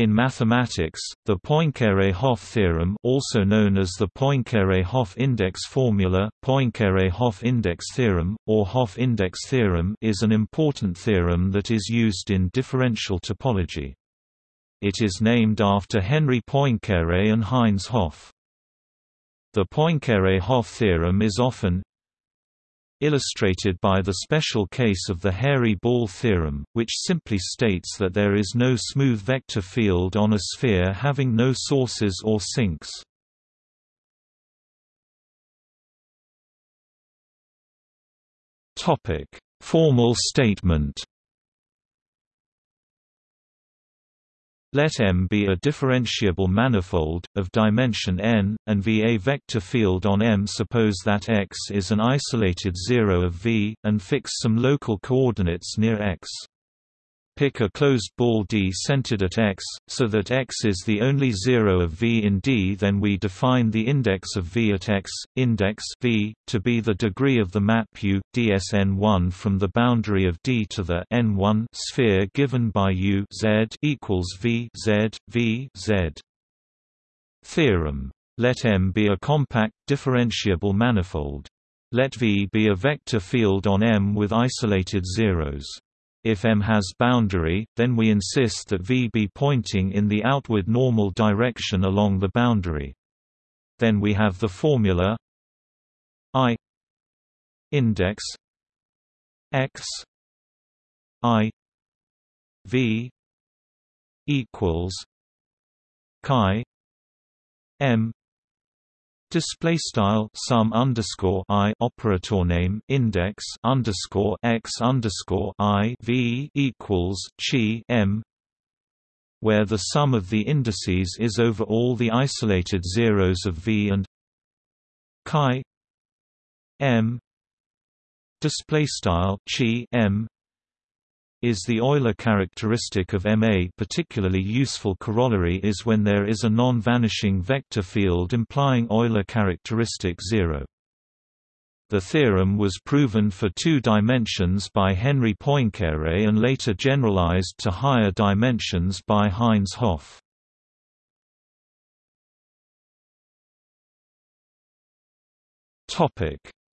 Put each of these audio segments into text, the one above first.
In mathematics, the Poincare-Hopf theorem also known as the Poincare-Hopf index formula, Poincare-Hopf index theorem, or Hopf index theorem is an important theorem that is used in differential topology. It is named after Henri Poincare and Heinz Hopf. The Poincare-Hopf theorem is often, illustrated by the special case of the hairy ball theorem, which simply states that there is no smooth vector field on a sphere having no sources or sinks. Formal statement Let M be a differentiable manifold, of dimension n, and V a vector field on M. Suppose that X is an isolated zero of V, and fix some local coordinates near X. Pick a closed ball D centered at X, so that X is the only zero of V in D then we define the index of V at X, index V, to be the degree of the map U, dsn1 from the boundary of D to the n1 sphere given by U Z equals V Z, V Z. Theorem. Let M be a compact differentiable manifold. Let V be a vector field on M with isolated zeros. If M has boundary, then we insist that V be pointing in the outward normal direction along the boundary. Then we have the formula I index X I V equals chi M Display style sum underscore i operator name index underscore x underscore i v equals chi m, where the sum of the indices is over all the isolated zeros of v and chi m. Display style chi m is the Euler characteristic of Ma particularly useful corollary is when there is a non-vanishing vector field implying Euler characteristic 0. The theorem was proven for two dimensions by Henri Poincare and later generalized to higher dimensions by Heinz Hopf.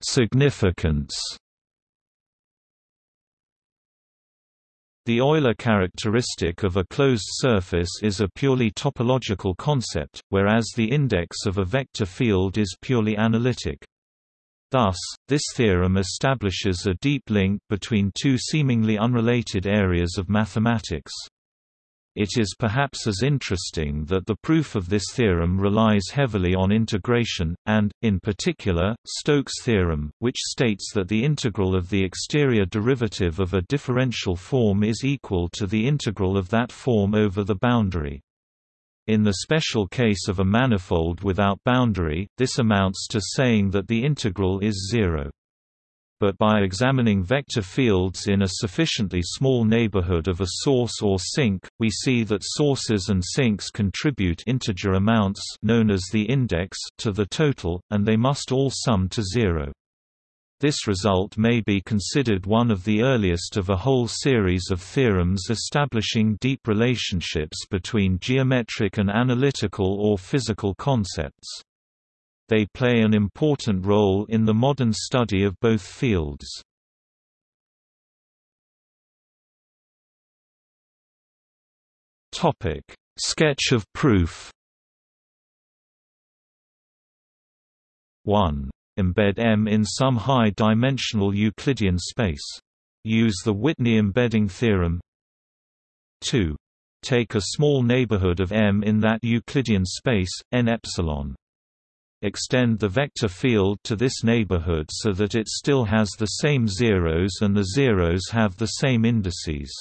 Significance The Euler characteristic of a closed surface is a purely topological concept, whereas the index of a vector field is purely analytic. Thus, this theorem establishes a deep link between two seemingly unrelated areas of mathematics. It is perhaps as interesting that the proof of this theorem relies heavily on integration, and, in particular, Stokes' theorem, which states that the integral of the exterior derivative of a differential form is equal to the integral of that form over the boundary. In the special case of a manifold without boundary, this amounts to saying that the integral is zero but by examining vector fields in a sufficiently small neighborhood of a source or sink, we see that sources and sinks contribute integer amounts known as the index to the total, and they must all sum to zero. This result may be considered one of the earliest of a whole series of theorems establishing deep relationships between geometric and analytical or physical concepts. They play an important role in the modern study of both fields. Sketch of proof. 1. Embed M in some high-dimensional Euclidean space. Use the Whitney embedding theorem. 2. Take a small neighborhood of M in that Euclidean space, n epsilon. Extend the vector field to this neighborhood so that it still has the same zeros and the zeros have the same indices.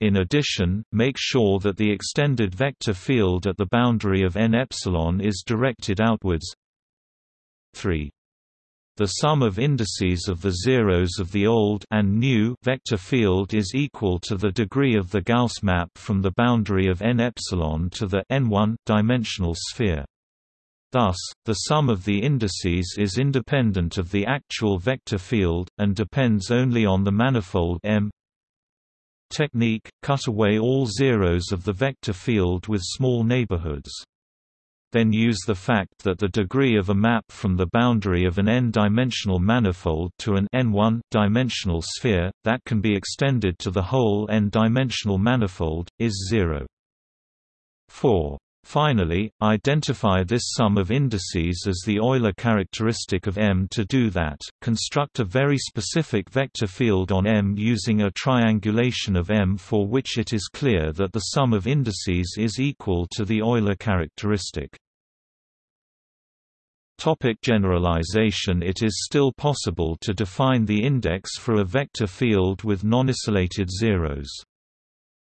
In addition, make sure that the extended vector field at the boundary of n epsilon is directed outwards. 3. The sum of indices of the zeros of the old and new vector field is equal to the degree of the Gauss map from the boundary of n epsilon to the n1 dimensional sphere. Thus, the sum of the indices is independent of the actual vector field, and depends only on the manifold M technique, cut away all zeros of the vector field with small neighborhoods. Then use the fact that the degree of a map from the boundary of an n-dimensional manifold to an n1-dimensional sphere, that can be extended to the whole n-dimensional manifold, is zero. 4. Finally, identify this sum of indices as the Euler characteristic of M. To do that, construct a very specific vector field on M using a triangulation of M for which it is clear that the sum of indices is equal to the Euler characteristic. Topic generalization It is still possible to define the index for a vector field with nonisolated zeros.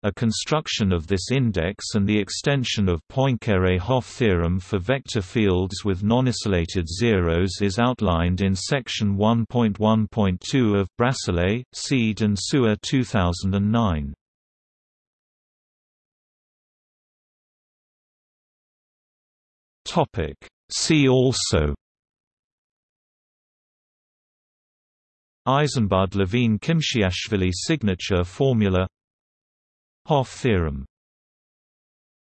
A construction of this index and the extension of Poincare-Hopf theorem for vector fields with nonisolated zeros is outlined in section 1.1.2 of Brasselet, Seade and Suwa 2009. Topic See also Eisenbud-Levine-Khimchiashvili signature formula Hopf theorem